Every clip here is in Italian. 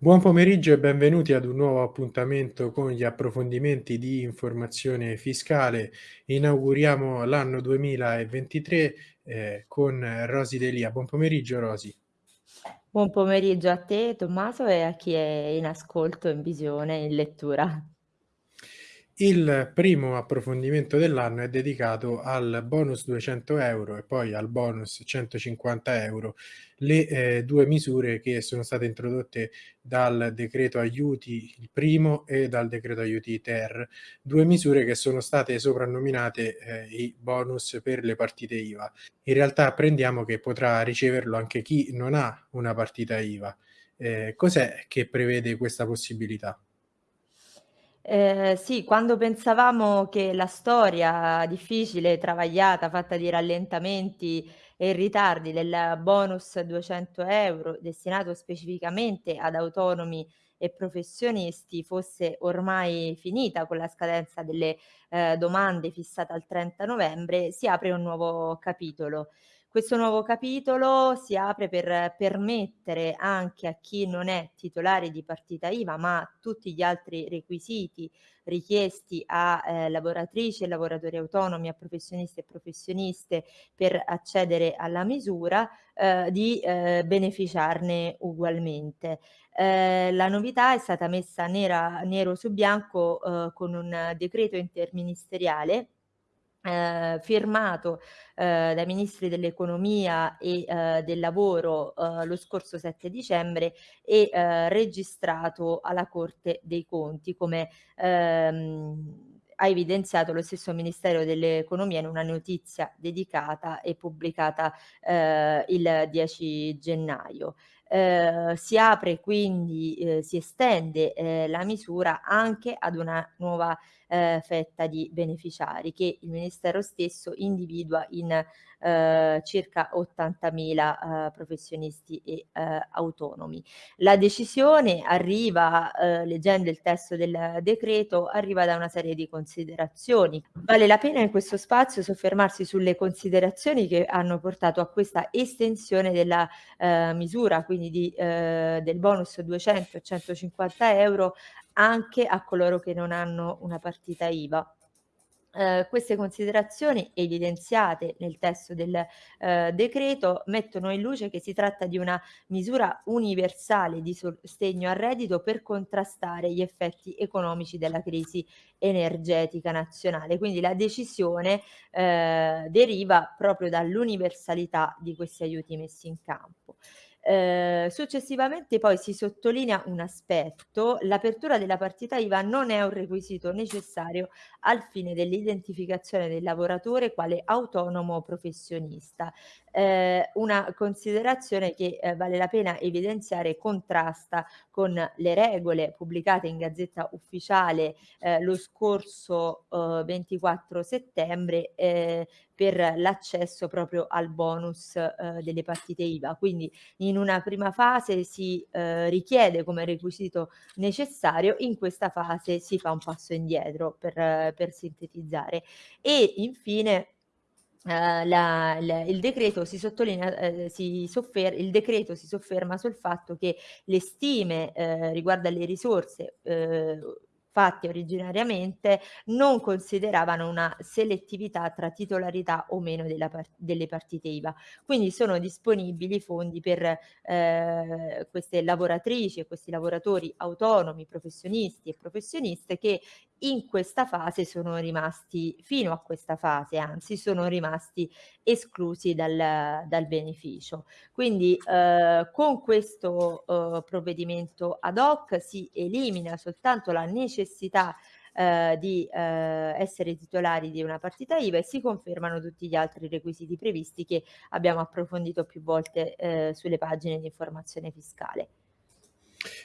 Buon pomeriggio e benvenuti ad un nuovo appuntamento con gli approfondimenti di informazione fiscale. Inauguriamo l'anno 2023 eh, con Rosy Delia. Buon pomeriggio Rosy. Buon pomeriggio a te Tommaso e a chi è in ascolto, in visione, in lettura. Il primo approfondimento dell'anno è dedicato al bonus 200 euro e poi al bonus 150 euro, le eh, due misure che sono state introdotte dal decreto aiuti il primo e dal decreto aiuti ter, due misure che sono state soprannominate eh, i bonus per le partite IVA. In realtà apprendiamo che potrà riceverlo anche chi non ha una partita IVA. Eh, cos'è che prevede questa possibilità? Ehm, sì, quando pensavamo che la storia difficile, travagliata, fatta di rallentamenti e ritardi del bonus 200 euro destinato specificamente ad autonomi e professionisti fosse ormai finita con la scadenza delle, ehm, domande fissata al 30 novembre, si apre un nuovo capitolo. Questo nuovo capitolo si apre per permettere anche a chi non è titolare di partita IVA, ma tutti gli altri requisiti richiesti a eh, lavoratrici e lavoratori autonomi, a professionisti e professioniste per accedere alla misura, eh, di eh, beneficiarne ugualmente. Eh, la novità è stata messa nera, nero su bianco eh, con un decreto interministeriale Ehm, firmato, ehm, dai ministri dell'economia e, ehm, del lavoro, uhm, lo scorso 7 dicembre e, ehm, registrato alla Corte dei Conti come, ehm, ha evidenziato lo stesso Ministero dell'Economia in una notizia dedicata e pubblicata, ehm, il 10 gennaio. Ehm, si apre quindi, ehm, si estende, ehm, la misura anche ad una nuova, ehm, fetta di beneficiari che il Ministero stesso individua in, ehm, circa 80.000, ehm, professionisti e, ehm, autonomi. La decisione arriva, ehm, leggendo il testo del decreto, arriva da una serie di considerazioni. Vale la pena in questo spazio soffermarsi sulle considerazioni che hanno portato a questa estensione della, ehm, misura, quindi di, ehm, del bonus 200 e 150 euro anche a coloro che non hanno una partita IVA. Ehm, queste considerazioni evidenziate nel testo del, ehm, decreto mettono in luce che si tratta di una misura universale di sostegno al reddito per contrastare gli effetti economici della crisi energetica nazionale. Quindi la decisione, ehm, deriva proprio dall'universalità di questi aiuti messi in campo. Ehm, successivamente poi si sottolinea un aspetto: l'apertura della partita IVA non è un requisito necessario al fine dell'identificazione del lavoratore quale autonomo professionista. Ehm, una considerazione che, ehm, vale la pena evidenziare contrasta con le regole pubblicate in Gazzetta Ufficiale, ehm, lo scorso, uhm, 24 settembre, ehm, per l'accesso proprio al bonus, uhm, delle partite IVA. Quindi in una prima fase si, ehm, richiede come requisito necessario, in questa fase si fa un passo indietro per per sintetizzare. E infine Uh, la, il, il, decreto si sottolinea, eh, si soffer- il decreto si sofferma sul fatto che le stime eh, riguardo alle risorse eh, fatte originariamente non consideravano una selettività tra titolarità o meno par- delle partite IVA. Quindi sono disponibili fondi per eh, queste lavoratrici e questi lavoratori autonomi, professionisti e professioniste che in questa fase sono rimasti, fino a questa fase anzi, sono rimasti esclusi dal, dal beneficio. Quindi eh, con questo eh, provvedimento ad hoc si elimina soltanto la necessità eh, di eh, essere titolari di una partita IVA e si confermano tutti gli altri requisiti previsti che abbiamo approfondito più volte eh, sulle pagine di informazione fiscale.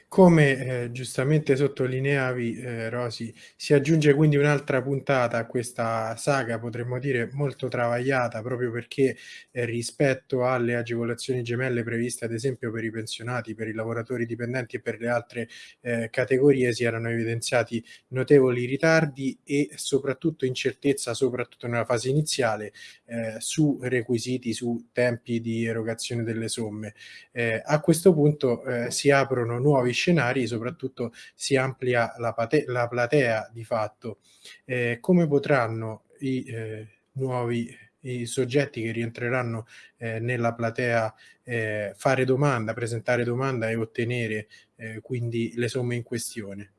Come, ehm, giustamente sottolineavi, ehm, Rosy, si aggiunge quindi un'altra puntata a questa saga, potremmo dire molto travagliata, proprio perché, ehm, rispetto alle agevolazioni gemelle previste ad esempio per i pensionati, per i lavoratori dipendenti e per le altre, ehm, categorie si erano evidenziati notevoli ritardi e soprattutto incertezza, soprattutto nella fase iniziale, ehm, su requisiti, su tempi di erogazione delle somme. Ehm, a questo punto, si aprono nuovi scenari, soprattutto si amplia la, la platea di fatto. Eh, come potranno i eh, nuovi i soggetti che rientreranno eh, nella platea eh, fare domanda, presentare domanda e ottenere eh, quindi le somme in questione?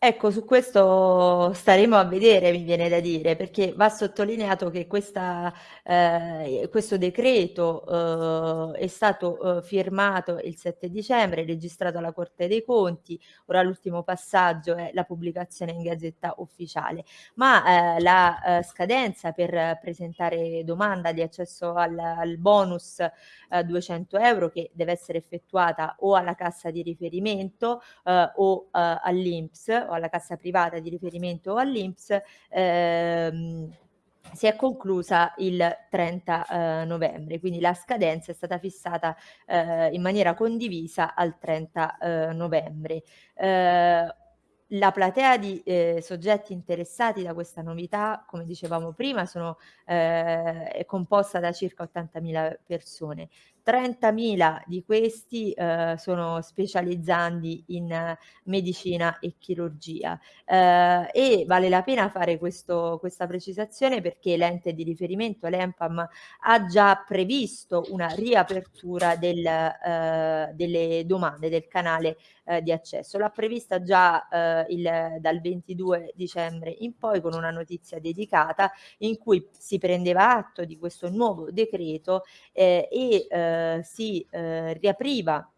Ecco, su questo staremo a vedere, mi viene da dire, perché va sottolineato che questa, eh, questo decreto eh, è stato eh, firmato il 7 dicembre, registrato alla Corte dei Conti, ora l'ultimo passaggio è la pubblicazione in Gazzetta Ufficiale, ma eh, la eh, scadenza per presentare domanda di accesso al, al bonus 200 eh, euro che deve essere effettuata o alla cassa di riferimento o all'Inps o alla cassa privata di riferimento o all'Inps ehm, si è conclusa il 30 eh, novembre, quindi la scadenza è stata fissata eh, in maniera condivisa al 30 eh, novembre. Eh, la platea di eh, soggetti interessati da questa novità, come dicevamo prima, sono, eh, è composta da circa 80.000 persone. 30.000 di questi eh, sono specializzandi in eh, medicina e chirurgia eh, e vale la pena fare questo, questa precisazione perché l'ente di riferimento, l'EMPAM, ha già previsto una riapertura del, eh, delle domande del canale eh, di accesso. L'ha prevista già eh, il, dal 22 dicembre in poi con una notizia dedicata in cui si prendeva atto di questo nuovo decreto e eh, si eh, riapriva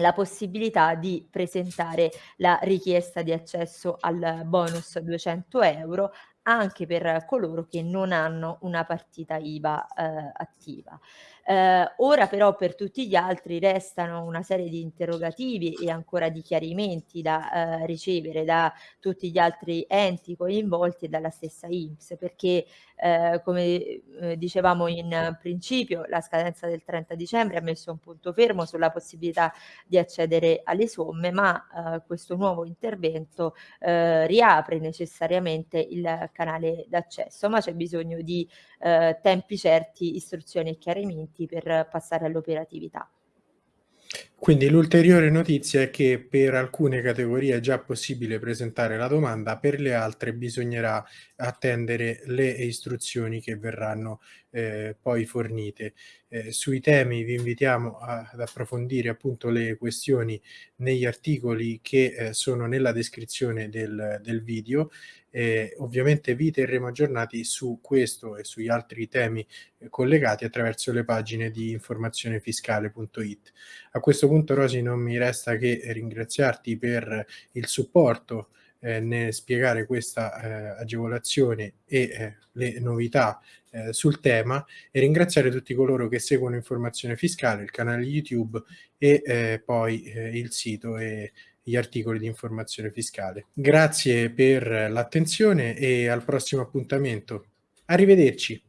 la possibilità di presentare la richiesta di accesso al bonus 200 euro anche per coloro che non hanno una partita IVA eh, attiva. Eh, ora però per tutti gli altri restano una serie di interrogativi e ancora di chiarimenti da eh, ricevere da tutti gli altri enti coinvolti e dalla stessa INPS perché eh, come eh, dicevamo in principio la scadenza del 30 dicembre ha messo un punto fermo sulla possibilità di accedere alle somme ma eh, questo nuovo intervento eh, riapre necessariamente il canale d'accesso ma c'è bisogno di tempi certi, istruzioni e chiarimenti per passare all'operatività. Quindi l'ulteriore notizia è che per alcune categorie è già possibile presentare la domanda, per le altre bisognerà attendere le istruzioni che verranno eh, poi fornite. Eh, sui temi vi invitiamo a, ad approfondire appunto le questioni negli articoli che eh, sono nella descrizione del, del video. ovviamente vi terremo aggiornati su questo e sugli altri temi eh, collegati attraverso le pagine di informazionefiscale.it. A questo punto Rosi non mi resta che ringraziarti per il supporto eh, nel spiegare questa eh, agevolazione e eh, le novità eh, sul tema e ringraziare tutti coloro che seguono Informazione Fiscale, il canale YouTube e eh, poi eh, il sito e gli articoli di informazione fiscale. Grazie per l'attenzione e al prossimo appuntamento. Arrivederci.